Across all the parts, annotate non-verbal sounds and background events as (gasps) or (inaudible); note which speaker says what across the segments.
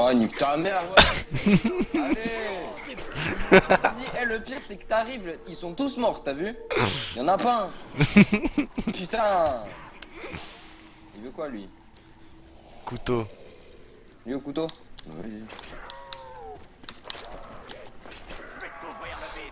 Speaker 1: Oh, nique ta mère, ouais. Allez. Vas-y, (laughs) eh, le pire, c'est que t'arrives, ils sont tous morts, t'as vu Y'en a pas un. Putain. Il veut quoi, lui
Speaker 2: Couteau.
Speaker 1: Lui au couteau.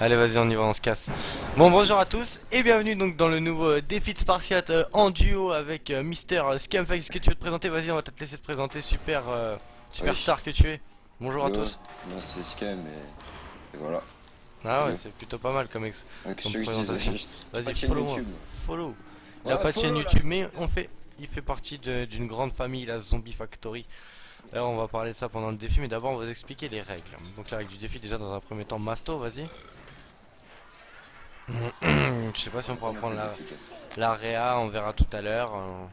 Speaker 2: Allez vas-y on y va on se casse Bon bonjour à tous et bienvenue donc dans le nouveau euh, défi de Spartiate euh, en duo avec euh, Mister euh, Est-ce que tu veux te présenter? Vas-y on va te laisser te présenter super superstar que tu es Bonjour à tous
Speaker 1: c'est Scam et... et voilà.
Speaker 2: Ah ouais c'est plutôt pas mal comme ex
Speaker 1: Donc,
Speaker 2: Comme présentation. Vas-y follow moi. Follow Il a pas de chaîne
Speaker 1: là.
Speaker 2: YouTube mais on fait il fait partie de- d'une grande famille la Zombie Factory D'ailleurs on va parler de ça pendant le défi mais d'abord on va vous expliquer les règles Donc la règle du défi déjà dans un premier temps Masto vas-y (clears throat) Je sais pas si on pourra prendre la, la réa, on verra tout à l'heure. euh.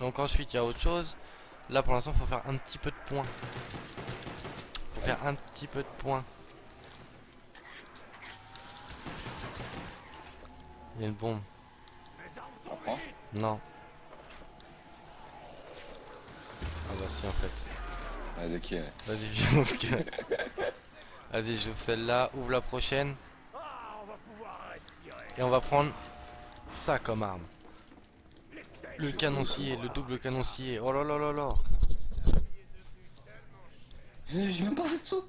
Speaker 2: Donc ensuite il y a autre chose. Là pour l'instant faut faire un petit peu de points. Faut faire un petit peu de points. Il y a une bombe. Non. Ah bah si en fait.
Speaker 1: Ah, de qui ouais.
Speaker 2: Vas-y viens se calme. Vas-y j'ouvre celle-là, ouvre la prochaine. Et on va prendre ça comme arme. Le canoncier, le double canoncier. Oh là là là là.
Speaker 1: Eh, J'ai même pas assez de sous.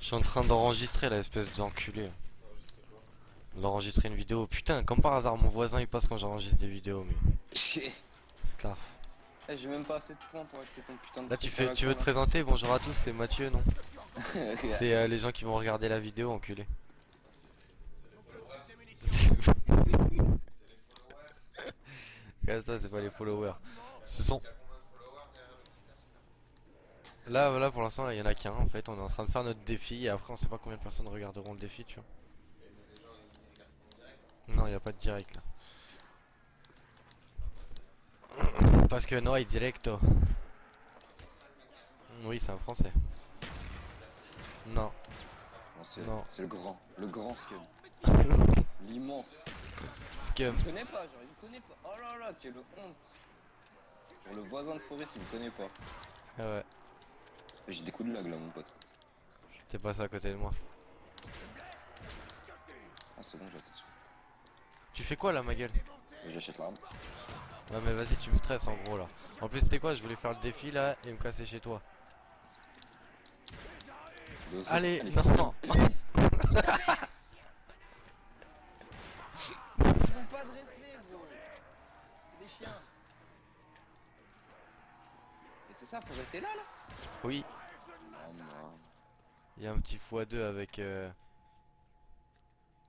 Speaker 2: Je suis en train d'enregistrer la espèce d'enculé. D'enregistrer une vidéo. Putain, comme par hasard, mon voisin il passe quand j'enregistre des vidéos, mais
Speaker 1: Eh,
Speaker 2: c'est grave.
Speaker 1: J'ai même pas assez de points pour acheter ton putain de
Speaker 2: Là tu fais, tu veux te présenter? Bonjour à tous, c'est Mathieu, non? C'est (laughs) euh, les gens qui vont regarder la vidéo, enculé. (laughs) Regarde ça, c'est pas les followers. Ce sont. Là, là pour l'instant, il y en a qu'un en fait. On est en train de faire notre défi et après, on sait pas combien de personnes regarderont le défi, tu vois. Non, il n'y a pas de direct là. (clears throat) Parce que no hay directo. Oui, c'est un français. Non.
Speaker 1: Non, c'est
Speaker 2: Non.
Speaker 1: le grand, le grand Scum. (laughs) L'immense.
Speaker 2: Scum.
Speaker 1: Il me connaît pas, genre il me connaît pas. Oh là là, quelle honte. Genre le voisin de Forest il me connaît pas.
Speaker 2: Ah ouais,
Speaker 1: J'ai des coups de lag là mon pote.
Speaker 2: t'es passé à côté de moi.
Speaker 1: Ah c'est bon j'ai assez de sous.
Speaker 2: Tu fais quoi là, ma gueule?
Speaker 1: J'achète l'arme.
Speaker 2: Ouais, mais vas-y, tu me stresses en gros là. En plus, c'était quoi Je voulais faire le défi là et me casser chez toi. Allez, non,
Speaker 1: putain,
Speaker 2: non.
Speaker 1: putain. Ils ont pas de respect gros. C'est des chiens. Et c'est ça, faut rester là là
Speaker 2: Oui,
Speaker 1: non.
Speaker 2: il y a un petit x2 avec. euh,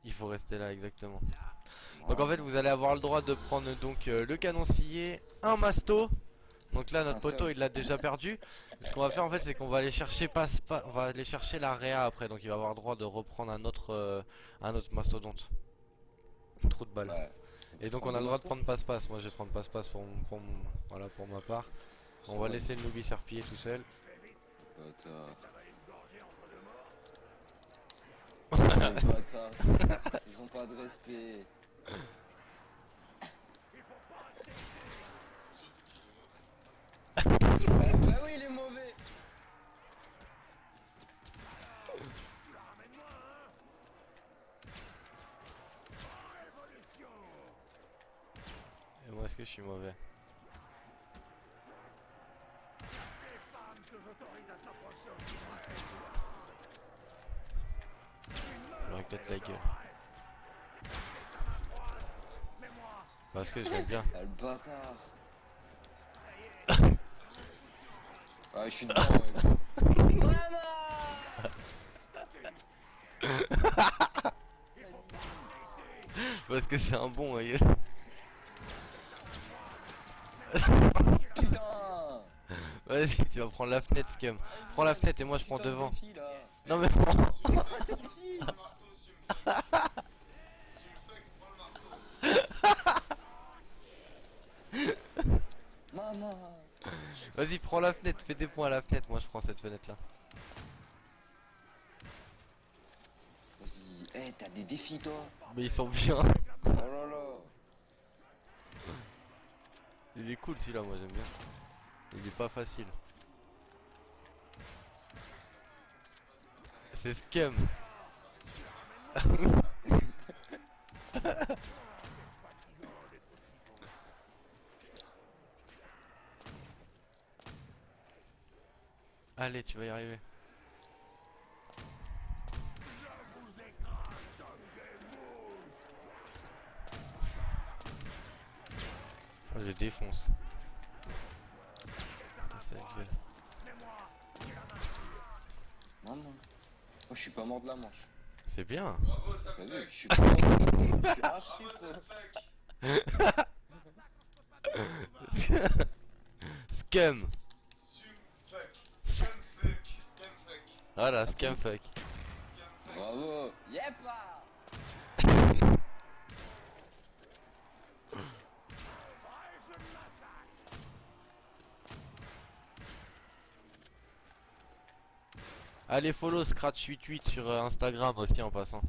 Speaker 2: Il faut rester là, exactement. Donc en fait, vous allez avoir le droit de prendre donc euh, le canoncier, un masto. Donc là, notre
Speaker 1: seul.
Speaker 2: poteau, il l'a déjà perdu. Ce qu'on va faire en fait, c'est qu'on va aller chercher passe pas, on va aller chercher la réa après. Donc il va avoir le droit de reprendre un autre, euh, un autre mastodonte. Trop de balles.
Speaker 1: Ouais.
Speaker 2: Et donc on a le droit de prendre passe-passe. Moi je vais prendre passe-passe pour, pour, voilà, pour ma part. On va laisser le Nubi serpiller tout seul. (laughs)
Speaker 1: Ils ont pas de respect. bah oui, il est mauvais.
Speaker 2: Et moi est-ce que je suis mauvais? Je peut-être la gueule. Parce que je l'aime bien.
Speaker 1: Le bâtard. Ah, je suis dedans. ouais. (laughs)
Speaker 2: Parce que c'est un bon.
Speaker 1: Putain.
Speaker 2: Vas-y, tu vas prendre la fenêtre, Scum. Prends la fenêtre et moi je prends devant. Non mais prends.
Speaker 1: Ah, c'est défi. Maman.
Speaker 2: Vas-y, prends la fenêtre, fais des points à la fenêtre. Moi je prends cette fenêtre là.
Speaker 1: Vas-y. Eh, t'as t'as des défis toi
Speaker 2: Mais ils sont bien.
Speaker 1: Oh là là
Speaker 2: Il est cool celui-là, moi j'aime bien. Il est pas facile. C'est scam. (laughs) Allez, tu vas y arriver. Oh, je défonce. Putain, ça gueule.
Speaker 1: Non, non. Oh, je suis pas mort de la manche.
Speaker 2: C'est bien.
Speaker 3: Bravo,
Speaker 1: T'as
Speaker 3: Sam
Speaker 1: vu,
Speaker 3: Fuck.
Speaker 1: je suis (laughs) pas mort de la manche. Je suis archi
Speaker 3: Bravo, (laughs)
Speaker 1: pro.
Speaker 3: Sam Fuck.
Speaker 2: Scam. Voilà, scam fuck.
Speaker 3: Scam Fuck.
Speaker 1: Bravo Yepa (laughs)
Speaker 2: Allez, follow Scratch88 sur euh, Instagram aussi en passant.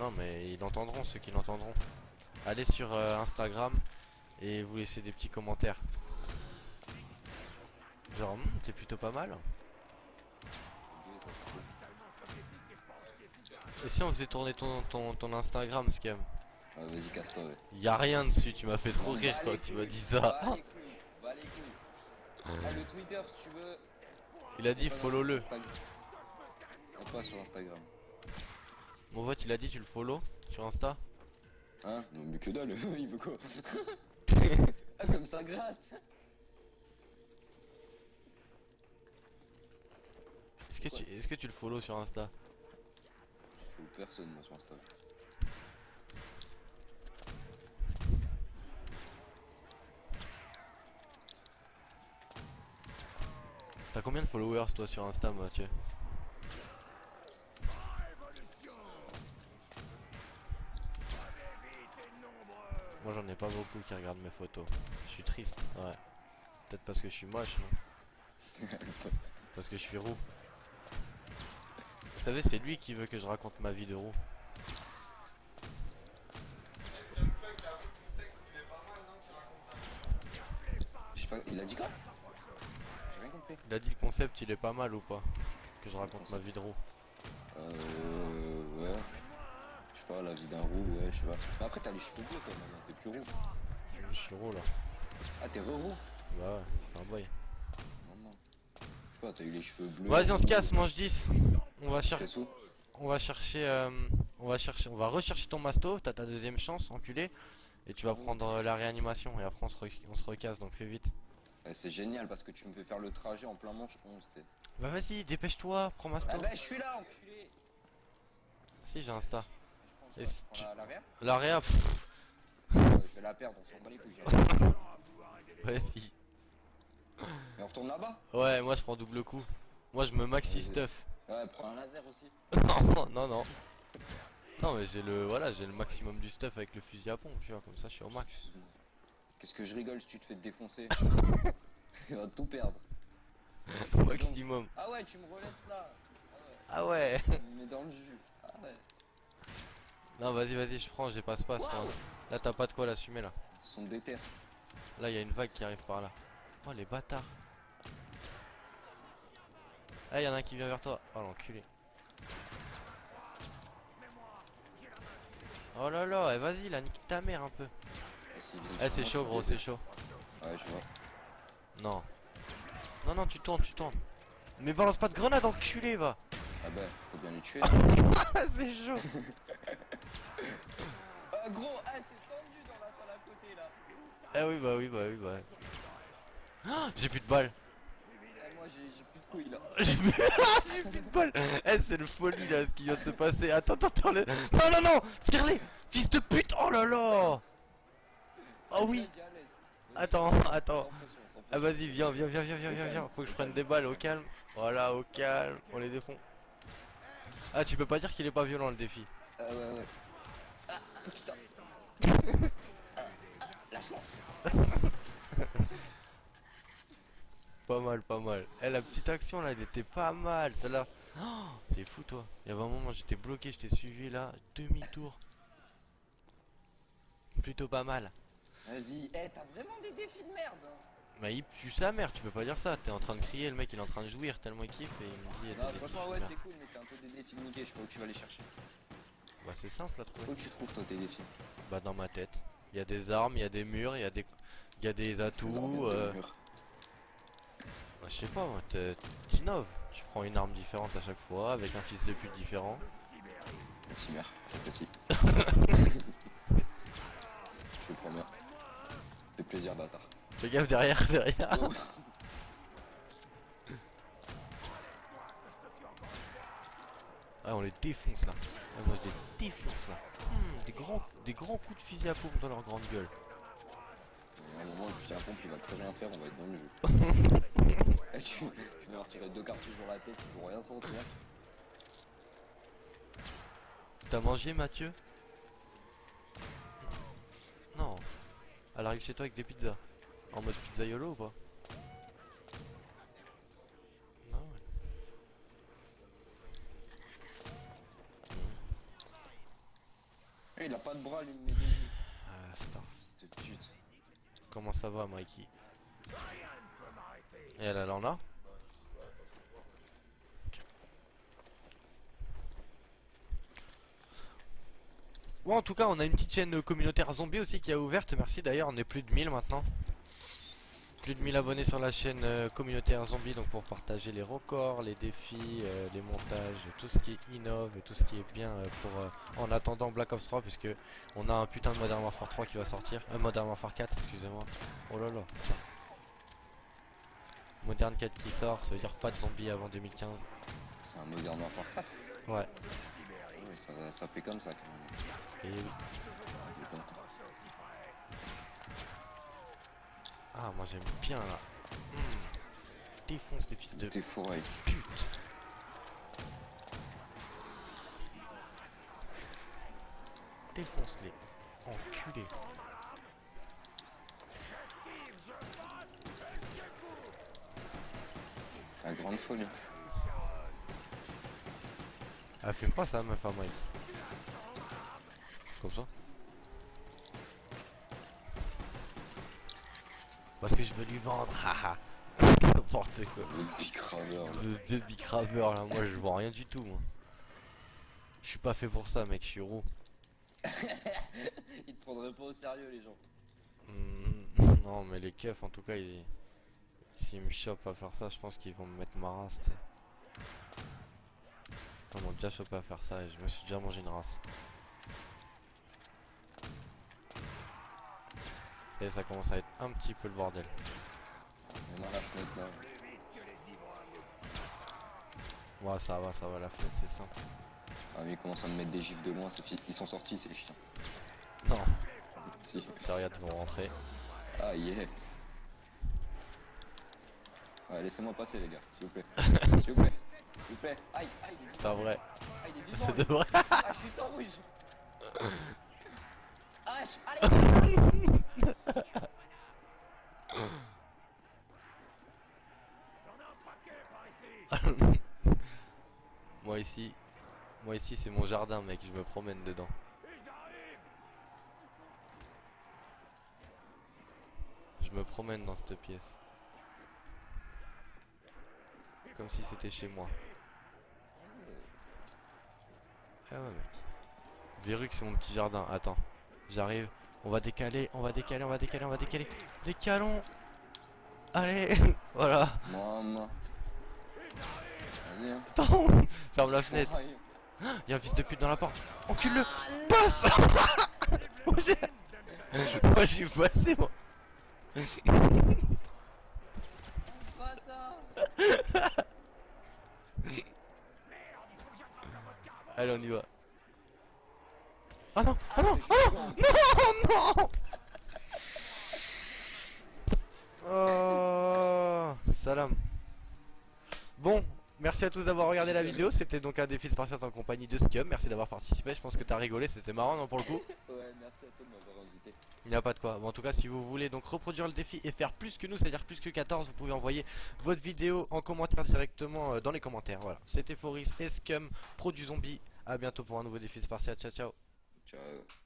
Speaker 2: Non, mais ils l'entendront, ceux qui l'entendront. Allez sur euh, Instagram et vous laissez des petits commentaires. Genre, Hmm, t'es plutôt pas mal. Et si on faisait tourner ton, ton, ton Instagram, Scam
Speaker 1: Ah, Vas-y, casse-toi, ouais.
Speaker 2: Y a rien dessus, tu m'as fait trop rire quand tu m'as dit ça.
Speaker 1: Les couilles, les couilles. Ah, le Twitter, si tu veux.
Speaker 2: Il a dit follow-le.
Speaker 1: Pas sur Instagram?
Speaker 2: Mon vote, il a dit tu le follow sur Insta?
Speaker 1: Hein? Non, mais que dalle, (laughs) il veut quoi? (laughs) Ah, comme ça gratte
Speaker 2: que, tu, est-ce que tu le follow sur Insta?
Speaker 1: Je fous personne, moi, sur Instagram.
Speaker 2: T'as combien de followers toi sur Insta Mathieu? Moi j'en ai pas beaucoup qui regardent mes photos. Je suis triste, ouais. Peut-être parce que je suis moche, non? (laughs) Parce que je suis roux. Vous savez, c'est lui qui veut que je raconte ma vie de roux.
Speaker 3: Il.
Speaker 1: Je sais pas, a dit quoi? J'ai rien compris.
Speaker 2: Il a dit le concept, il est pas mal ou pas? Que je raconte ma vie de roux.
Speaker 1: Euh. Ouais. Je sais pas, la vie d'un roux, ouais, je sais pas. Mais après, t'as les cheveux bleus quand même, t'es plus roux.
Speaker 2: Je suis roux là.
Speaker 1: Ah, t'es re-roux?
Speaker 2: Bah ouais, c'est un boy.
Speaker 1: Non, non. Je sais pas, t'as eu les cheveux bleus.
Speaker 2: Vas-y, on se casse, mange 10. On va chercher. On va chercher, euh, on va chercher, on va rechercher ton masto, t'as ta deuxième chance, enculé, et tu vas prendre euh, la réanimation, et après on se, re- on se recasse, donc fais vite.
Speaker 1: Eh, C'est génial parce que tu me fais faire le trajet en plein manche 11, t'es.
Speaker 2: Bah vas-y, dépêche-toi, prends masto.
Speaker 1: Ah bah, je suis là, enculé
Speaker 2: Si, j'ai.
Speaker 1: Je
Speaker 2: si
Speaker 1: quoi, je
Speaker 2: tu-
Speaker 1: la- Ouais, Je vais la perdre, on s'en bat les couilles.
Speaker 2: vas-y. (laughs)
Speaker 1: Mais on retourne là-bas
Speaker 2: Ouais, moi je prends double coup. Moi je me maxi stuff.
Speaker 1: Ouais, prends un laser aussi. (laughs)
Speaker 2: non, non, non. Non, mais j'ai le, voilà, j'ai le maximum du stuff avec le fusil à pompe, tu vois, comme ça je suis au max.
Speaker 1: Qu'est-ce que je rigole si tu te fais défoncer (laughs) Il va tout perdre. (laughs)
Speaker 2: maximum.
Speaker 1: Ah ouais, tu me relaisses là.
Speaker 2: Ah ouais.
Speaker 1: Mets dans le jus. Ah ouais.
Speaker 2: Non, vas-y, vas-y, je prends, j'ai.
Speaker 1: Waouh.
Speaker 2: prends. Là, t'as pas de quoi l'assumer là.
Speaker 1: Son déter.
Speaker 2: Là, il y a une vague qui arrive par là. Oh, les bâtards. Ah, il y en a un qui vient vers toi. Oh, l'enculé. Oh là là, eh, vas-y, là, nique ta mère un peu.
Speaker 1: Eh, vient
Speaker 2: Eh, c'est chaud, gros, c'est chaud.
Speaker 1: Ouais, je vois.
Speaker 2: Non. Non, non, tu tournes, tu tournes. Mais balance pas de grenade, enculé, va.
Speaker 1: Ah bah, faut bien les tuer. (laughs)
Speaker 2: Ah, c'est chaud. (laughs)
Speaker 1: Ah gros, ah c'est tendu dans la salle à côté là.
Speaker 2: Ah oui, bah oui, bah oui, bah. Ah, (gasps) j'ai plus de balles. (laughs)
Speaker 1: J'ai plus de couilles là.
Speaker 2: J'ai plus... j'ai plus de balles. Eh, c'est le folie là, ce qui vient de se passer. Attends, attends, attends. le- Non, non, non, tire-les. Fils de pute. Oh là là. Oh oui. Attends, attends. Ah vas-y, viens, viens, viens, viens, viens, viens, viens. Faut que je prenne des balles au calme. Voilà, au calme. On les défend. Ah, tu peux pas dire qu'il est pas violent le défi.
Speaker 1: Ah ouais ouais. Ah putain. (laughs) Ah, Lâche-moi.
Speaker 2: Pas mal, pas mal. Eh, la petite action là, elle était pas mal. Celle-là, Oh, t'es fou toi. Il y avait un moment j'étais bloqué, je t'ai suivi là, demi-tour. Plutôt pas mal.
Speaker 1: Vas-y, eh, t'as vraiment des défis de merde.
Speaker 2: Bah il pue sa mère, tu peux pas dire ça. T'es en train de crier, le mec il est en train de jouir tellement il kiffe et il me dit.
Speaker 1: Non, franchement, ouais, c'est cool, mais c'est un peu des défis de niquer. Je sais pas où tu vas les chercher.
Speaker 2: Bah c'est simple à trouver.
Speaker 1: Où tu trouves, toi, tes défis?
Speaker 2: Bah dans ma tête. Il y a des armes, il y a des murs, il y a des, il y a des atouts.
Speaker 1: Désormais,
Speaker 2: euh,
Speaker 1: des murs.
Speaker 2: Bah, je sais pas, t'innoves. Tu prends une arme différente à chaque fois avec un fils de pute différent.
Speaker 1: Merci, mère. Merci. Je te promets. Fait plaisir, bâtard.
Speaker 2: Fais gaffe derrière, (laughs) derrière.
Speaker 1: Oh.
Speaker 2: Ah on les défonce là. Ah, moi je les défonce là. Hmm, des grands, des grands coups de fusil à pompe dans leur grande gueule.
Speaker 1: À un moment, tu tiens compte, il va plus rien faire, on va être dans le jeu. (laughs) Tu, tu vas leur tirer deux cartouches dans la tête, ils vont rien sentir.
Speaker 2: T'as mangé Mathieu? Non. Elle arrive chez toi avec des pizzas. En mode pizzaiolo ou pas? Non.
Speaker 1: Eh, il a pas de bras, lui.
Speaker 2: Ah, star.
Speaker 1: Cette pute.
Speaker 2: Comment ça va Mikey? Et elle, elle en a Bon, en tout cas, on a une petite chaîne communautaire zombie aussi qui a ouverte. Merci d'ailleurs, on est plus de 1000 maintenant. Plus de 1000 abonnés sur la chaîne euh, communautaire zombie, donc pour partager les records, les défis, euh, les montages, tout ce qui innove et tout ce qui est bien euh, pour en attendant Black Ops 3, puisque on a un putain de Modern Warfare 3 qui va sortir, euh, Modern Warfare 4, excusez-moi. Oh là là. Modern 4 qui sort, ça veut dire pas de zombies avant 2015.
Speaker 1: C'est un Modern Warfare 4.
Speaker 2: Ouais.
Speaker 1: Ouais, ça, ça fait comme ça quand même.
Speaker 2: Et oui. Ah, moi j'aime bien là. Hmm. Défonce les fils de
Speaker 1: T'es fourré.
Speaker 2: pute. Défonce-les. Enculé.
Speaker 1: La grande folie.
Speaker 2: Ah, fume pas ça, meuf à Mike. Comme ça. Parce que je veux lui vendre, haha. (laughs) N'importe quoi.
Speaker 1: Le bicraveur.
Speaker 2: Le baby craveur là, moi je vois rien du tout moi. Je suis pas fait pour ça mec, je suis roux. (laughs)
Speaker 1: Ils te prendraient pas au sérieux, les gens.
Speaker 2: Hmm, non mais les keufs en tout cas ils... S'ils me chopent à faire ça, je pense qu'ils vont me mettre ma race, tu sais. Ils m'ont déjà chopé à faire ça et je me suis déjà mangé une race. Et ça commence à être un petit peu le bordel.
Speaker 1: Mais dans la fenêtre là.
Speaker 2: Ouais ça va, ça va, la fenêtre c'est simple.
Speaker 1: Ah, mais ils commencent à me mettre des gifs de loin, ils sont sortis, ces chiens.
Speaker 2: Non, (laughs)
Speaker 1: Si.
Speaker 2: regarde ils vont rentrer.
Speaker 1: Ah, yeah. Ouais, laissez-moi passer, les gars, s'il vous plaît. s'il vous plaît. S'il vous plaît. Aïe, aïe, il est
Speaker 2: C'est
Speaker 1: vivant.
Speaker 2: vrai,
Speaker 1: Aïe, il est vivant.
Speaker 2: c'est
Speaker 1: lui.
Speaker 2: de vrai.
Speaker 1: Ah, je suis tout rouge. (laughs) Ah, allez. (laughs)
Speaker 2: Moi ici, moi ici c'est mon jardin mec, je me promène dedans. Je me promène dans cette pièce. Comme si c'était chez moi. Ah ouais mec. Verru que c'est mon petit jardin. Attends, j'arrive. On va décaler, on va décaler, on va décaler, on va décaler. Décalons. Allez, (laughs) voilà.
Speaker 1: Maman. Vas-y, hein.
Speaker 2: Attends, (laughs) ferme la fenêtre.
Speaker 1: Fourraille.
Speaker 2: Y'a un fils de pute dans la porte. Encule-le Passe (laughs) Moi j'ai... Moi j'ai passé moi Allez on y va. Ah non Ah non Ah non Non Non Oh Salam Bon, merci à tous d'avoir regardé la vidéo. C'était donc un défi spartiate en compagnie de Scum. Merci d'avoir participé. Je pense que t'as rigolé, c'était marrant, non, pour le coup? (laughs)
Speaker 1: Ouais, merci à toi de m'avoir invité.
Speaker 2: Il n'y a pas de quoi. Bon, en tout cas, si vous voulez donc reproduire le défi et faire plus que nous, c'est-à-dire plus que 14, vous pouvez envoyer votre vidéo en commentaire directement euh, dans les commentaires. Voilà. C'était Foris et Scum, pro du zombie. À bientôt pour un nouveau défi spartiate. Ciao, ciao.
Speaker 1: Ciao.